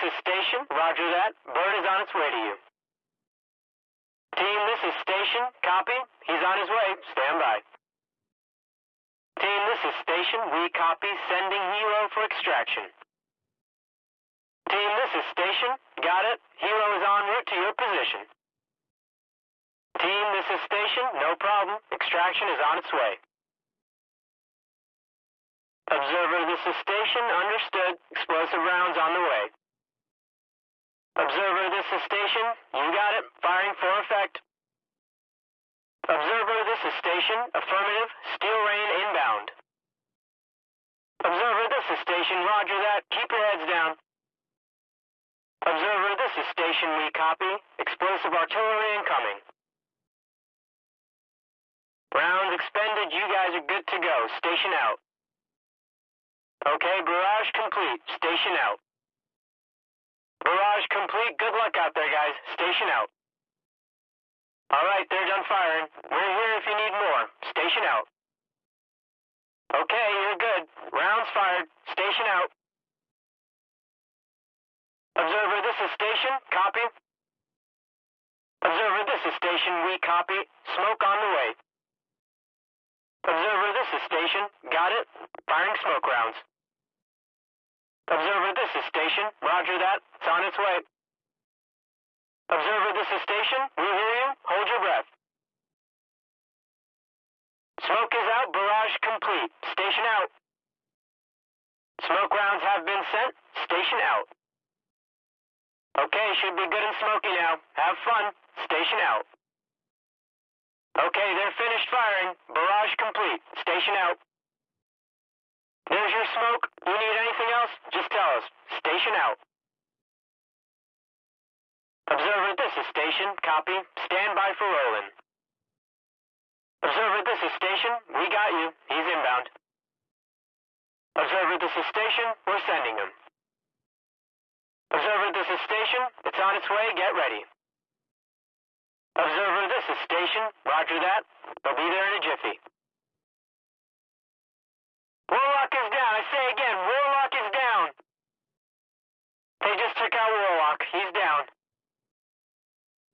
this is Station. Roger that. Bird is on its way to you. Team, this is Station. Copy. He's on his way. Stand by. Team, this is Station. We copy. Sending Helo for extraction. Team, this is Station. Got it. Helo is en route to your position. Team, this is Station. No problem. Extraction is on its way. Observer, this is Station. Understood. Explosive rounds on the way. Observer, this is Station. You got it. Firing for effect. Observer, this is Station. Affirmative. Steel rain inbound. Observer, this is Station. Roger that. Keep your heads down. Observer, this is Station. We copy. Explosive artillery incoming. Rounds expended. You guys are good to go. Station out. Okay, barrage complete. Station out. Barrage complete. Good luck out there, guys. Station out. All right, they're done firing. We're here if you need more. Station out. Okay, you're good. Rounds fired. Station out. Observer, this is station. Copy. Observer, this is station. We copy. Smoke on the way. Observer, this is station. Got it. Firing smoke rounds. Observer, this is station. Roger that. It's on its way. Observer, this is station. We hear you. Hold your breath. Smoke is out. Barrage complete. Station out. Smoke rounds have been sent. Station out. Okay, should be good and smoky now. Have fun. Station out. Okay, they're finished firing. Barrage complete. Station out. There's your smoke. You need? Just tell us. Station out. Observer, this is station. Copy. Stand by for rolling. Observer, this is station. We got you. He's inbound. Observer, this is station. We're sending him. Observer, this is station. It's on its way. Get ready. Observer, this is station. Roger that. They'll be there in a jiffy. Warlock is down. I say again, Warlock is down. They just took out Warlock. He's down.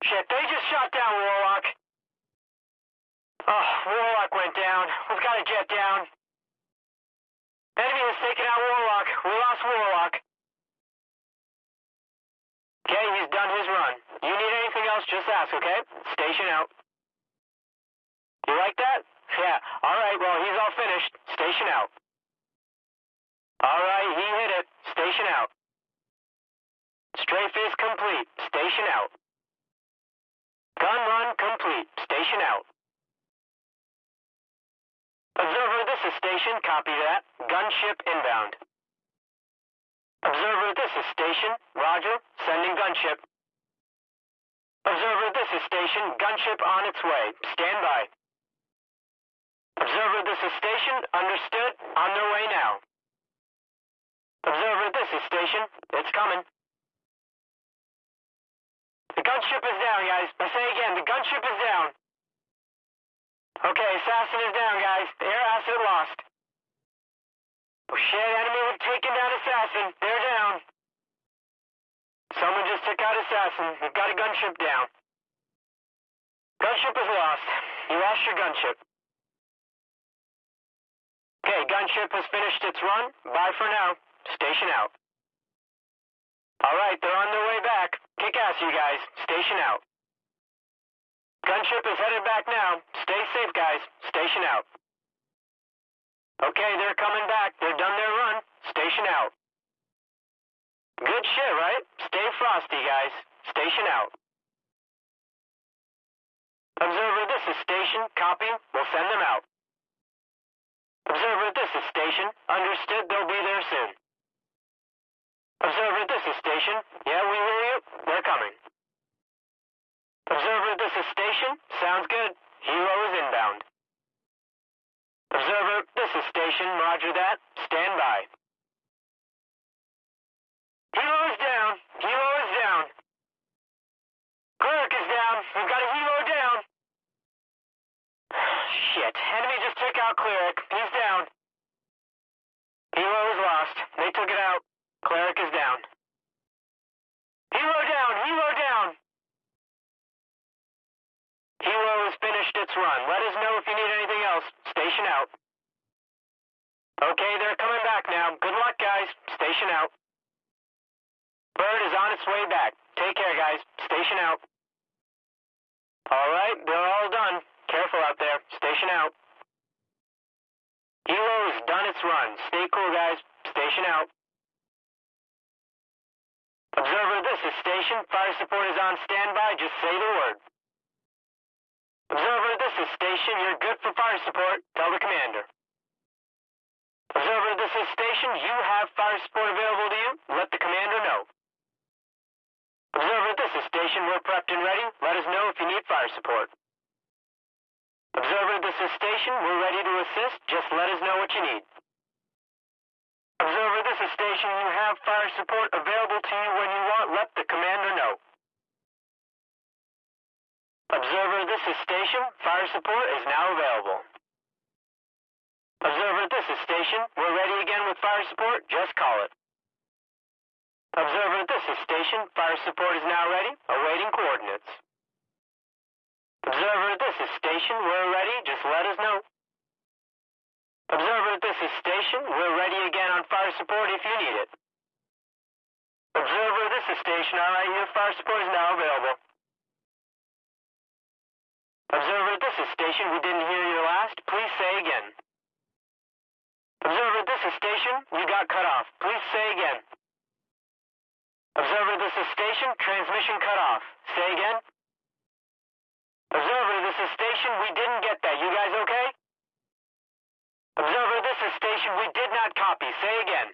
Shit, they just shot down Warlock. Oh, Warlock went down. We've got a jet down. Enemy has taken out Warlock. We lost Warlock. Okay, he's done his run. You need anything else, just ask, okay? Station out. You like that? Yeah. All right, well, he's all finished. Station out. All right, he hit it. Station out. Strafe is complete. Station out. Gun run complete. Station out. Observer, is station. Copy that. Gunship inbound. Observer, this is station. Roger. Sending gunship. Observer, this is station. Gunship on its way. Stand by. Observer, this is station. Understood. On their way now. Observer, this is station. It's coming. The gunship is down, guys. I say again, the gunship is down. Okay, assassin is down, guys. Air asset lost. Oh shit, enemy have taken down assassin. They're down. Someone just took out assassin. We've got a gunship down. Gunship is lost. You lost your gunship. Okay, gunship has finished its run. Bye for now. Station out. Alright, they're on their way back. Kick ass, you guys. Station out. Gunship is headed back now. Stay safe, guys. Station out. Okay, they're coming back. They're done their run. Station out. Good shit, right? Stay frosty, guys. Station out. Observer, this is station. Copy. We'll send them out. Observer, this is station. Understood. They'll be there soon. Observer, this is station. Yeah, we hear you. They're coming. Observer, this is station. Sounds good. Helo is inbound. Observer, this is station. Roger that. Stand by. Helo is down. Helo is down. Cleric is down. We've got a helo down. Shit. Enemy just took out Cleric. He's down. Helo is lost. They took it out. Cleric is down. Helo down, helo down. Helo has finished its run. Let us know if you need anything else. Station out. Okay, they're coming back now. Good luck, guys. Station out. Bird is on its way back. Take care, guys. Station out. All right, they're all done. Careful out there. Station out. Helo's done its run. Stay cool, guys. Station out. Observer, this is station. Fire support is on standby. Just say the word. Observer, this is station. You're good for fire support. Tell the commander. Observer, this is station. You have fire support available to you. Let the commander know. Observer, this is station. We're prepped and ready. Let us know if you need fire support. Observer, this is station. We're ready to assist. Just let us know what you need. Observer, this is station. You have fire support available to you when you want. Let the commander know. Observer, this is station. Fire support is now available. Observer, this is station. We're ready again with fire support. Just call it. Observer, this is station. Fire support is now ready. Awaiting coordinates. Observer, this is station. We're ready. Just let us know. Observer, this is station. We're ready again on fire support if you need it. Observer, this is station. All right, your fire support is now available. Observer, this is station. We didn't hear your last. Please say again. Observer, this is station. You got cut off. Please say again. Observer, this is station. Transmission cut off. Say again. Observer, this is station. We didn't get that. You guys okay? Observer, this is station. We did not copy. Say again.